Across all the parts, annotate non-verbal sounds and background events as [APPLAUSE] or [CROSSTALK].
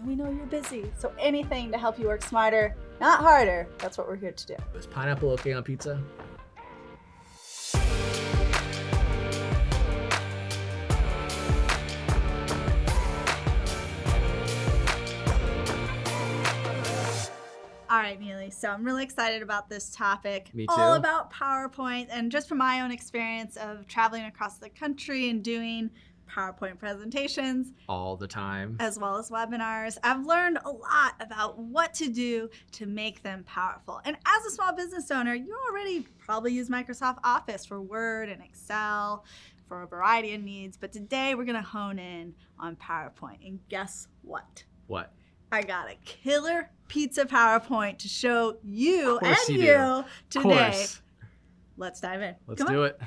and we know you're busy. So anything to help you work smarter, not harder, that's what we're here to do. Is pineapple okay on pizza? All right, Neely. So I'm really excited about this topic. Me too. All about PowerPoint and just from my own experience of traveling across the country and doing PowerPoint presentations All the time. as well as webinars, I've learned a lot about what to do to make them powerful. And as a small business owner, you already probably use Microsoft Office for Word and Excel for a variety of needs. But today we're going to hone in on PowerPoint. And guess what? What? I got a killer pizza PowerPoint to show you and you, you today. course. Let's dive in. Let's Come on. do it.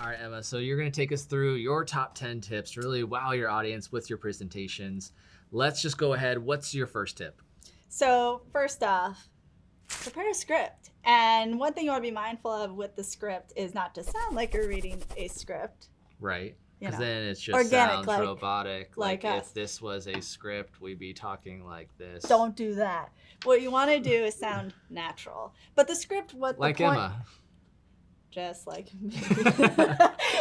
All right, Emma. So you're going to take us through your top 10 tips to really wow your audience with your presentations. Let's just go ahead. What's your first tip? So, first off, prepare a script. And one thing you want to be mindful of with the script is not to sound like you're reading a script. Right? You Because know, then it just organic, sounds like- robotic. like Like, if this was a script, we'd be talking like this. Don't do that. What you want to do is sound natural. But the script, what like the point, Emma. Just like me. [LAUGHS] [LAUGHS]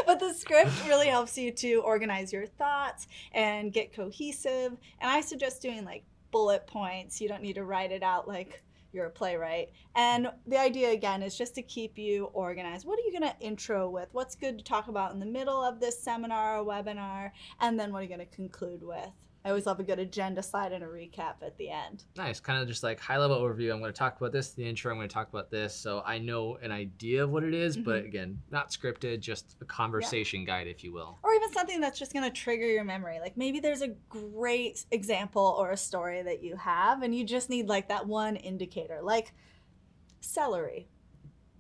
but the script really helps you to organize your thoughts and get cohesive. And I suggest doing like bullet points. You don't need to write it out like you're a playwright. And the idea again is just to keep you organized. What are you going to intro with? What's good to talk about in the middle of this seminar or webinar? And then what are you going to conclude with? I always love a good agenda slide and a recap at the end. Nice. Kind of just like high level overview. I'm going to talk about this, the intro. I'm going to talk about this. So I know an idea of what it is, but Mhm. again, not scripted, just a conversation guide, if you will. or even something that's just going to trigger your memory. Like maybe there's a great example or a story that you have, and you just need like that one indicator, like celery.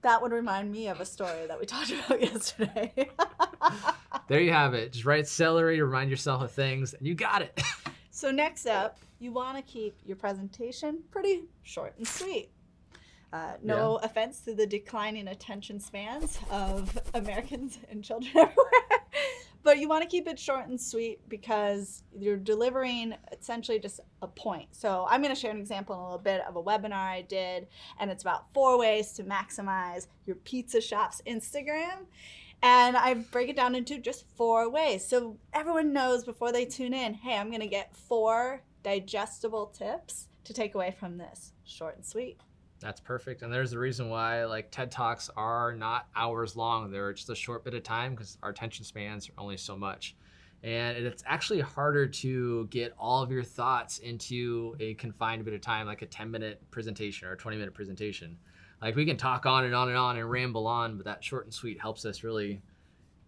That would remind me of a story that we [LAUGHS] talked about yesterday. [LAUGHS] There you have it. Just write celery to remind yourself of things, and you got it. [LAUGHS] so, next up, you want to keep your presentation pretty short and sweet. Uh, no offense to the declining attention spans of Americans and children everywhere, but you want to keep it short and sweet because you're delivering essentially just a point. So, I'm going to share an example in a little bit of a webinar I did, and it's about four ways to maximize your pizza shop's Instagram. And I break it down into just four ways. So everyone knows before they tune in hey, I'm going to get four digestible tips to take away from this. Short and sweet. That's perfect. And there's the reason why like TED Talks are not hours long. They're just a short bit of time because our attention spans are only so much. And it's actually harder to get all of your thoughts into a confined bit of time, like a 10 minute presentation or a 20 minute presentation. Like we can talk on and on and on and ramble on, but that short and sweet helps us really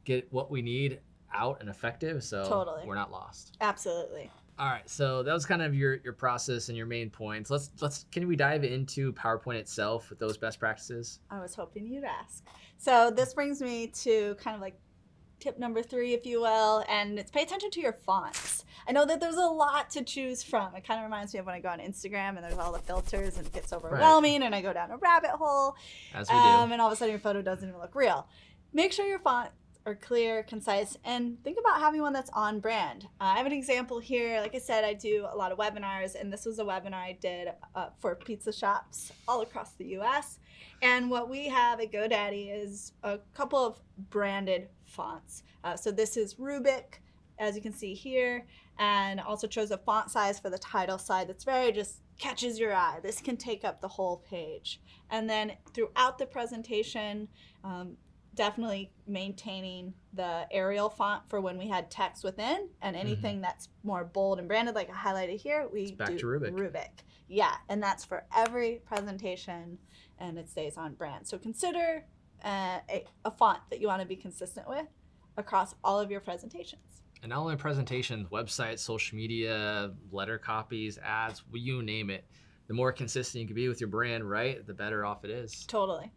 get what we need out and effective. So Totally. we're not lost. Absolutely. All right, so that was kind of your your process and your main points. Let's let's can we dive into PowerPoint itself with those best practices? I was hoping you'd ask. So this brings me to kind of like tip number three, if you will, and it's pay attention to your fonts. I know that there's a lot to choose from. It kind of reminds me of when I go on Instagram and there's all the filters and it gets overwhelming and I go down a rabbit hole. As we um, do. and all of a sudden your photo doesn't even look real. Make sure your fonts are clear, concise, and think about having one that's on brand. Uh, I have an example here. Like I said, I do a lot of webinars, and this was a webinar I did uh, for pizza shops all across the U.S. And what we have at GoDaddy is a couple of branded fonts. Uh, so this is Rubik, as you can see here, and also chose a font size for the title side that's very just catches your eye. This can take up the whole page. And then throughout the presentation, um, definitely maintaining the Arial font for when we had text within, and anything that's more bold and branded, like I highlighted here, we It's back do to Rubik. Rubik. Yeah, and that's for every presentation, and it stays on brand. So consider uh, a, a font that you want to be consistent with across all of your presentations. And not only presentations, websites, social media, letter copies, ads, you name it. The more consistent you can be with your brand, right, the better off it is. Totally.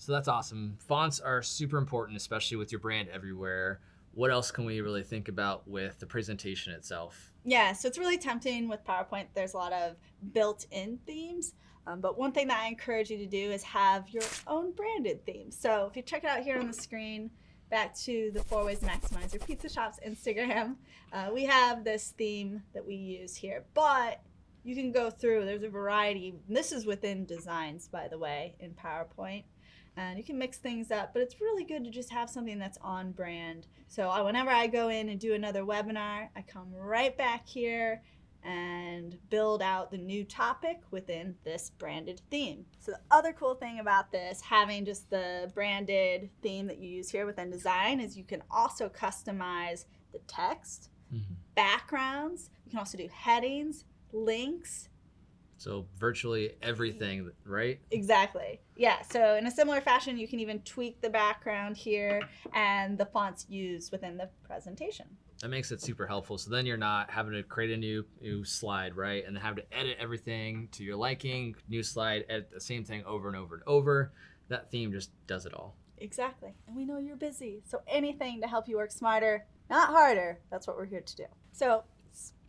So that's awesome. Fonts are super important, especially with your brand everywhere. What else can we really think about with the presentation itself? Yeah, so it's really tempting with PowerPoint. There's a lot of built in themes. Um, but one thing that I encourage you to do is have your own branded theme. So if you check it out here on the screen, back to the four ways to maximize your pizza shop's Instagram. Uh, we have this theme that we use here, but you can go through. There's a variety. This is within designs, by the way, in PowerPoint. And you can mix things up, but it's really good to just have something that's on brand. So I, whenever I go in and do another webinar, I come right back here and build out the new topic within this branded theme. So the other cool thing about this, having just the branded theme that you use here within design, is you can also customize the text, Mhm. backgrounds. You can also do headings, links. So virtually everything, right? Exactly. Yeah. So in a similar fashion, you can even tweak the background here and the fonts used within the presentation. That makes it super helpful. So then you're not having to create a new new slide, right? And then have to edit everything to your liking, new slide, edit the same thing over and over and over. That theme just does it all. Exactly. And we know you're busy. So anything to help you work smarter, not harder, that's what we're here to do. So,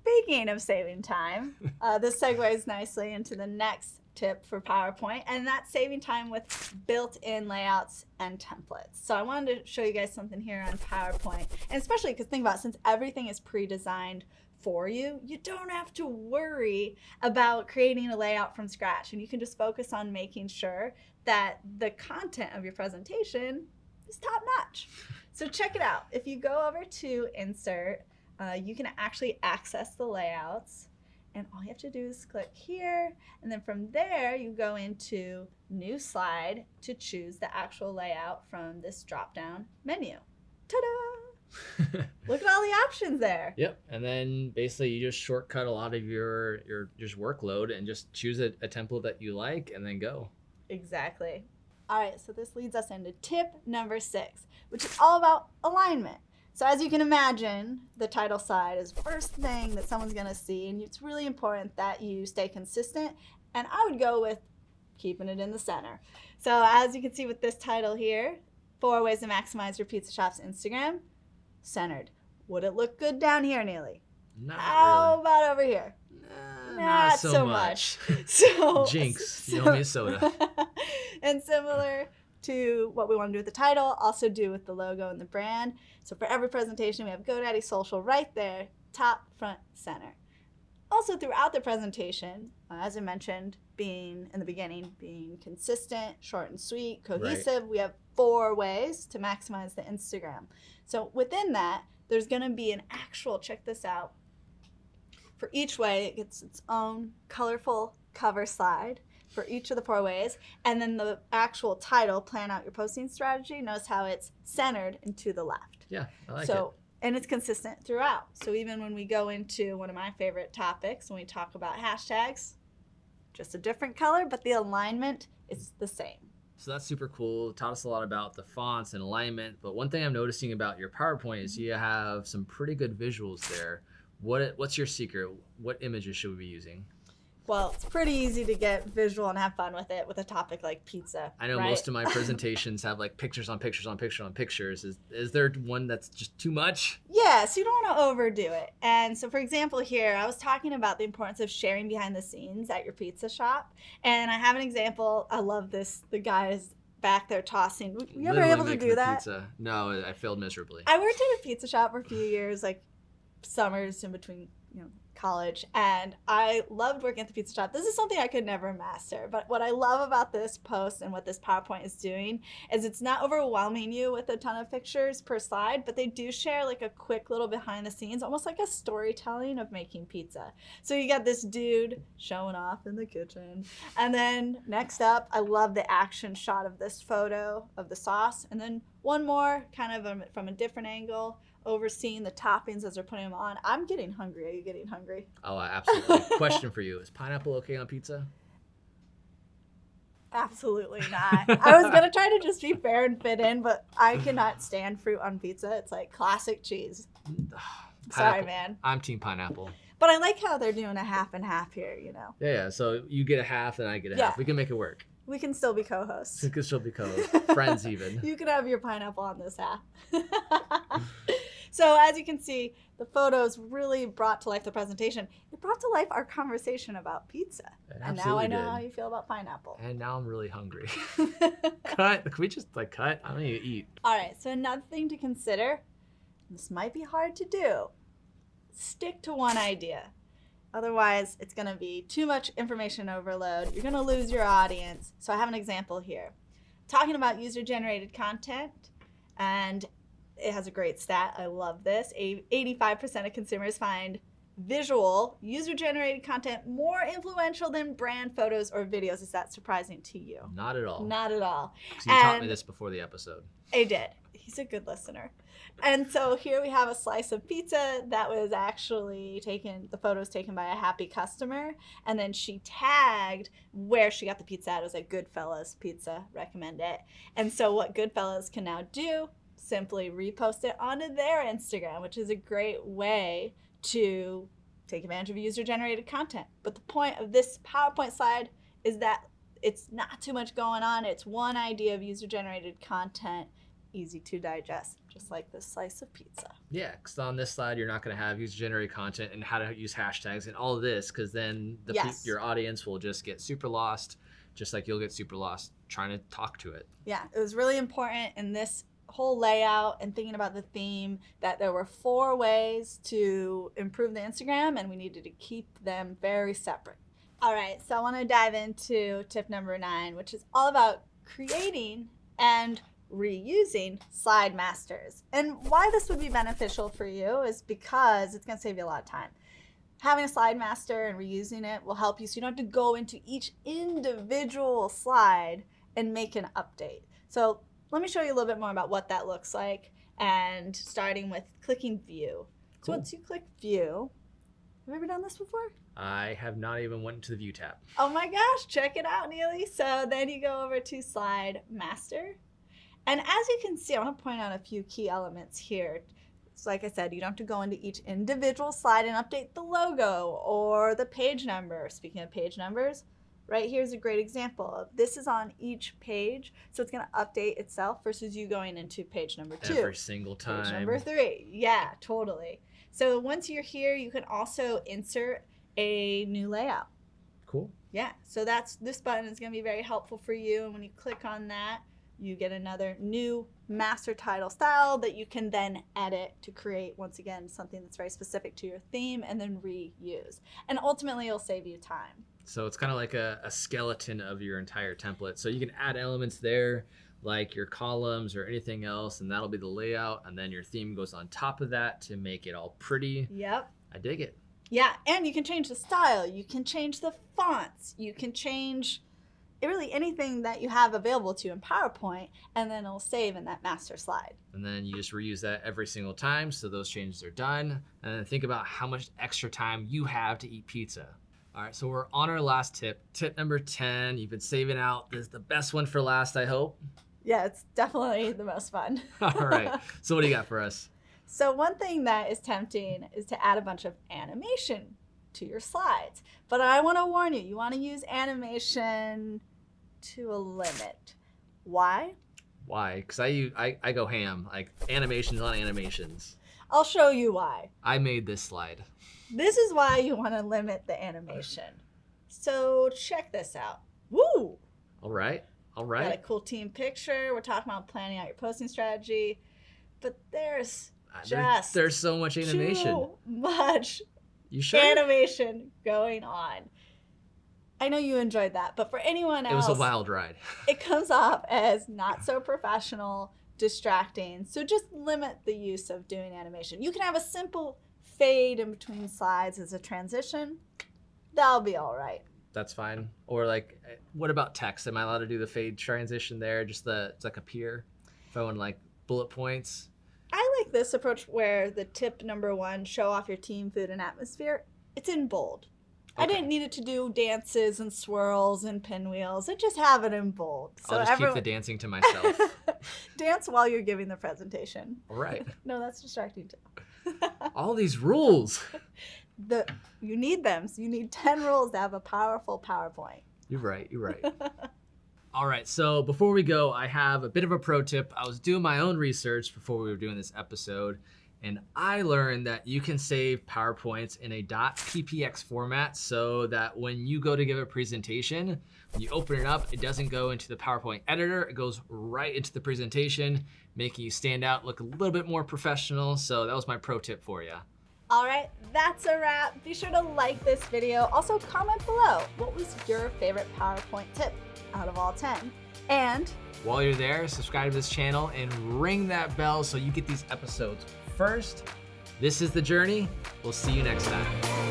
speaking of saving time, uh, this segues nicely into the next tip for PowerPoint, and that's saving time with built in layouts and templates. So, I wanted to show you guys something here on PowerPoint, and especially because think about it, since everything is pre designed for you, you don't have to worry about creating a layout from scratch, and you can just focus on making sure that the content of your presentation is top notch. So check it out. If you go over to insert, uh, you can actually access the layouts. And all you have to do is click here. And then from there, you go into new slide to choose the actual layout from this drop down menu. Ta da! [LAUGHS] Look at all the options there. Yep. And then basically you just shortcut a lot of your your just workload and just choose a, a template that you like and then go. Exactly. All right, so this leads us into tip number six, which is all about alignment. So, as you can imagine, the title side is the first thing that someone's going to see, and it's really important that you stay consistent. And I would go with keeping it in the center. So, as you can see with this title here, four ways to maximize your pizza shop's Instagram, centered. Would it look good down here, Neely? Not How about over here? really. Not not so so much. much. [LAUGHS] So Jinx, you owe me a soda. [LAUGHS] and similar to what we want to do with the title, also do with the logo and the brand. So for every presentation, we have GoDaddy Social right there, top, front, center. Also throughout the presentation, uh, as I mentioned, being in the beginning, being consistent, short and sweet, cohesive, we have four ways to maximize the Instagram. So within that, there's going to be an actual, check this out, for each way, it gets its own colorful cover slide for each of the four ways. And then the actual title, Plan Out Your Posting Strategy, notice how it's centered and to the left. Yeah, I like so, and it's consistent throughout. So even when we go into one of my favorite topics, when we talk about hashtags, just a different color, but the alignment is the same. So that's super cool. Taught us a lot about the fonts and alignment. But one thing I'm noticing about your PowerPoint is you have some pretty good visuals there. What what's your secret? What images should we be using? Well, it's pretty easy to get visual and have fun with it with a topic like pizza. I know right? most of my presentations have like pictures on pictures on pictures on pictures. Is is there one that's just too much? Yeah, so you don't want to overdo it. And so, for example, here I was talking about the importance of sharing behind the scenes at your pizza shop, and I have an example. I love this. The guy is back there tossing. Were you ever able to do that? Pizza. No, I failed miserably. I worked at a pizza shop for a few years, like summers in between, you know, college, and I loved working at the pizza shop. This is something I could never master, but what I love about this post and what this PowerPoint is doing is it's not overwhelming you with a ton of pictures per slide, but they do share like a quick little behind the scenes, almost like a storytelling of making pizza. So you got this dude showing off in the kitchen, and then next up, I love the action shot of this photo of the sauce, and then one more kind of um, from a different angle overseeing the toppings as they're putting them on. I'm getting hungry. Are you getting hungry? Oh, absolutely. [LAUGHS] Question for you: Is pineapple okay on pizza? Absolutely [LAUGHS] not. I was gonna try to just be fair and fit in, but I cannot stand fruit on pizza. It's like classic cheese. [SIGHS] Sorry, man. I'm team pineapple. But I like how they're doing a half and half here. You know, Yeah, yeah. So you get a half, and I get a Yeah. half. We can make it work. we can still be co-hosts. We could still be co-hosts. [LAUGHS] friends, even. You can have your pineapple on this half. So as you can see, the photos really brought to life the presentation. It brought to life our conversation about pizza. And now I know did. how you feel about pineapple. And now I'm really hungry. [LAUGHS] cut. Can we just like cut? I don't need to eat. All right, so another thing to consider, this might be hard to do. Stick to one idea. Otherwise, it's going to be too much information overload. You're going to lose your audience. So I have an example here. Talking about user generated content, and it has a great stat. I love this. A- 85% of consumers find visual user generated content more influential than brand photos or videos. Is that surprising to you? Not at all. Not at all. you taught me this before the episode. I did. He's a good listener. And so here we have a slice of pizza that was actually taken, the photos taken by a happy customer. And then she tagged where she got the pizza at. It was at Goodfellas Pizza, recommend it. And so what Goodfellas can now do, simply repost it onto their Instagram, which is a great way to take advantage of user generated content. But the point of this PowerPoint slide is that it's not too much going on. It's one idea of user generated content, easy to digest, just like this slice of pizza. Yeah, because on this slide, you're not going to have user generated content and how to use hashtags and all of this, because then the Yes. your audience will just get super lost, just like you'll get super lost trying to talk to it. Yeah, it was really important in this whole layout and thinking about the theme that there were four ways to improve the Instagram and we needed to keep them very separate. All right, so I want to dive into tip number nine, which is all about creating and reusing slide masters. And why this would be beneficial for you is because it's going to save you a lot of time. Having a slide master and reusing it will help you so you don't have to go into each individual slide and make an update. So let me show you a little bit more about what that looks like and starting with clicking view. So Cool. once you click view, have you ever done this before? I have not even went to the view tab. Oh my gosh, check it out, Neely. So then you go over to slide master. And as you can see, I want to point out a few key elements here. So like I said, you don't have to go into each individual slide and update the logo or the page number. Speaking of page numbers, right here's a great example of this is on each page. So it's going to update itself versus you going into page number two. Every single time. Page number three. Yeah, totally. So once you're here, you can also insert a new layout. Cool. Yeah, so that's this button is going to be very helpful for you. And when you click on that, you get another new master title style that you can then edit to create, once again, something that's very specific to your theme and then reuse. And ultimately, it'll save you time. So it's kind of like a, a skeleton of your entire template. So you can add elements there, like your columns or anything else, and that'll be the layout. And then your theme goes on top of that to make it all pretty. Yep. I dig it. Yeah, and you can change the style, you can change the fonts, you can change really anything that you have available to you in PowerPoint, and then it'll save in that master slide. And then you just reuse that every single time. So those changes are done. And then think about how much extra time you have to eat pizza. All right, so we're on our last tip. Tip number 10. You've been saving out. This is the best one for last, I hope. Yeah, it's definitely the most fun. [LAUGHS] All right. [LAUGHS] So what do you got for us? So one thing that is tempting is to add a bunch of animation to your slides. But I want to warn you, you want to use animation to a limit. Why? Why? Because I I go ham. Like animations on animations. I'll show you why. I made this slide. This is why you want to limit the animation. So check this out. Woo! All right. All right. Got a cool team picture. We're talking about planning out your posting strategy. But there's Uh, just there's so much animation. too much You sure? animation going on. I know you enjoyed that, but for anyone else, it was a wild ride. [LAUGHS] it comes off as not so professional, distracting. So just limit the use of doing animation. You can have a simple fade in between slides as a transition. That'll be all right. That's fine. Or like, eh, what about text? Am I allowed to do the fade transition there? Just the it's like a peer. If I want like bullet points. I like this approach where the tip number one, show off your team, food, and atmosphere, it's in bold. I didn't need it to do dances and swirls and pinwheels. I just have it in bold. I'll just everyone- keep the dancing to myself. [LAUGHS] dance while you're giving the presentation. All right. [LAUGHS] No, that's distracting too. [LAUGHS] All these rules. the you need them. So you need 10 rules to have a powerful PowerPoint. You're right. You're right. All right. So before we go, I have a bit of a pro tip. I was doing my own research before we were doing this episode, And I learned that you can save PowerPoints in a .ppsx format so that when you go to give a presentation, when you open it up, it doesn't go into the PowerPoint editor, it goes right into the presentation, making you stand out, look a little bit more professional. So that was my pro tip for you. All right, that's a wrap. Be sure to like this video. Also comment below, what was your favorite PowerPoint tip out of all 10? And while you're there, subscribe to this channel and ring that bell so you get these episodes first. This is The Journey. We'll see you next time.